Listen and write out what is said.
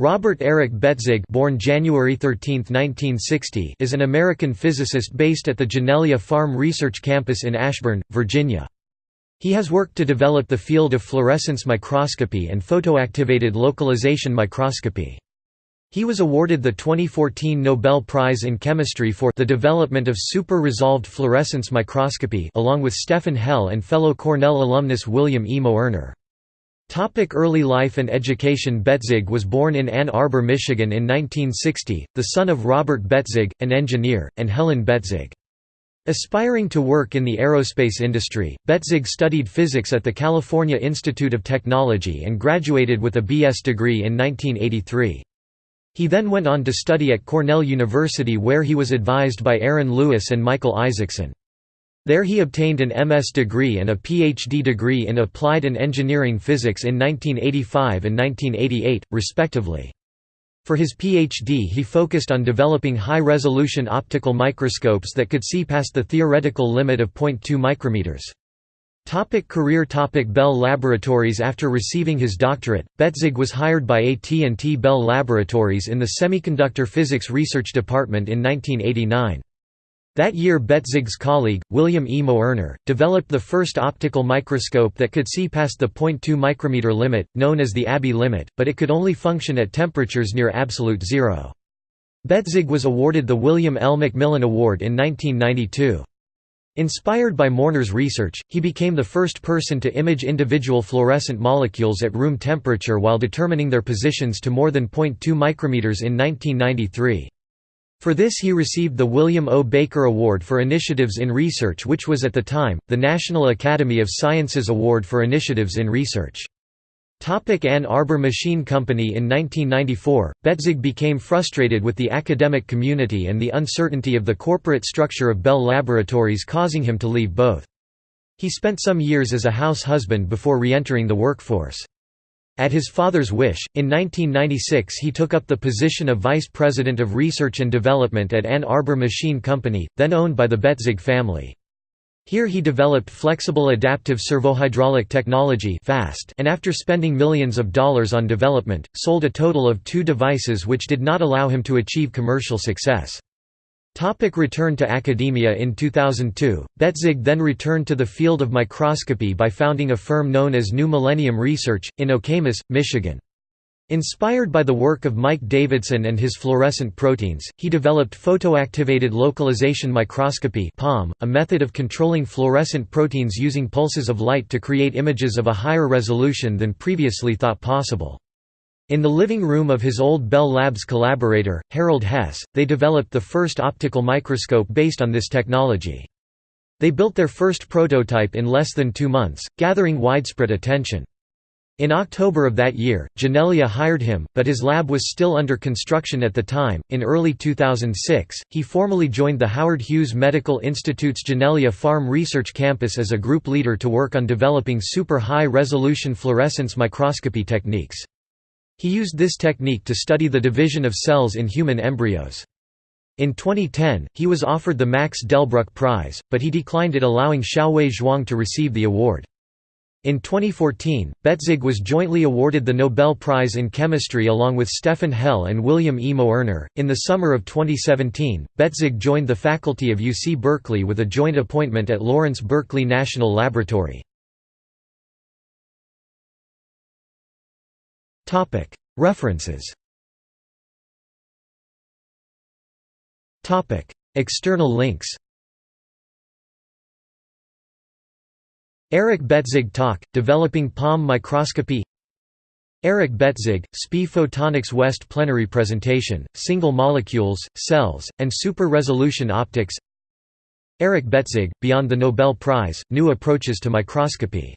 Robert Eric Betzig born January 13, 1960, is an American physicist based at the Janelia Farm Research Campus in Ashburn, Virginia. He has worked to develop the field of fluorescence microscopy and photoactivated localization microscopy. He was awarded the 2014 Nobel Prize in Chemistry for the development of super-resolved fluorescence microscopy along with Stefan Hell and fellow Cornell alumnus William E. Moerner. Topic early life and education Betzig was born in Ann Arbor, Michigan in 1960, the son of Robert Betzig, an engineer, and Helen Betzig. Aspiring to work in the aerospace industry, Betzig studied physics at the California Institute of Technology and graduated with a B.S. degree in 1983. He then went on to study at Cornell University where he was advised by Aaron Lewis and Michael Isaacson. There he obtained an MS degree and a PhD degree in Applied and Engineering Physics in 1985 and 1988, respectively. For his PhD he focused on developing high-resolution optical microscopes that could see past the theoretical limit of 0.2 micrometers. Topic career Topic Bell Laboratories After receiving his doctorate, Betzig was hired by AT&T Bell Laboratories in the Semiconductor Physics Research Department in 1989. That year Betzig's colleague, William E. Moerner, developed the first optical microscope that could see past the 0.2 micrometer limit, known as the Abbe limit, but it could only function at temperatures near absolute zero. Betzig was awarded the William L. McMillan Award in 1992. Inspired by Moerner's research, he became the first person to image individual fluorescent molecules at room temperature while determining their positions to more than 0.2 micrometers in 1993. For this he received the William O. Baker Award for Initiatives in Research which was at the time, the National Academy of Sciences Award for Initiatives in Research. Topic Ann Arbor Machine Company In 1994, Betzig became frustrated with the academic community and the uncertainty of the corporate structure of Bell Laboratories causing him to leave both. He spent some years as a house husband before re-entering the workforce. At his father's wish, in 1996 he took up the position of Vice President of Research and Development at Ann Arbor Machine Company, then owned by the Betzig family. Here he developed flexible adaptive servohydraulic technology and after spending millions of dollars on development, sold a total of two devices which did not allow him to achieve commercial success. Topic return to academia In 2002, Betzig then returned to the field of microscopy by founding a firm known as New Millennium Research, in Okemos, Michigan. Inspired by the work of Mike Davidson and his fluorescent proteins, he developed photoactivated localization microscopy a method of controlling fluorescent proteins using pulses of light to create images of a higher resolution than previously thought possible. In the living room of his old Bell Labs collaborator, Harald Hess, they developed the first optical microscope based on this technology. They built their first prototype in less than two months, gathering widespread attention. In October of that year, Janelia hired him, but his lab was still under construction at the time. In early 2006, he formally joined the Howard Hughes Medical Institute's Janelia Farm Research Campus as a group leader to work on developing super high resolution fluorescence microscopy techniques. He used this technique to study the division of cells in human embryos. In 2010, he was offered the Max Delbruck Prize, but he declined it allowing Xiaowei Zhuang to receive the award. In 2014, Betzig was jointly awarded the Nobel Prize in Chemistry along with Stefan Hell and William E. Moerner. In the summer of 2017, Betzig joined the faculty of UC Berkeley with a joint appointment at Lawrence Berkeley National Laboratory. References. External links. Eric Betzig talk, Developing Palm Microscopy. Eric Betzig, SPI Photonics West Plenary Presentation, Single Molecules, Cells, and Super-Resolution Optics. Eric Betzig, Beyond the Nobel Prize, New Approaches to Microscopy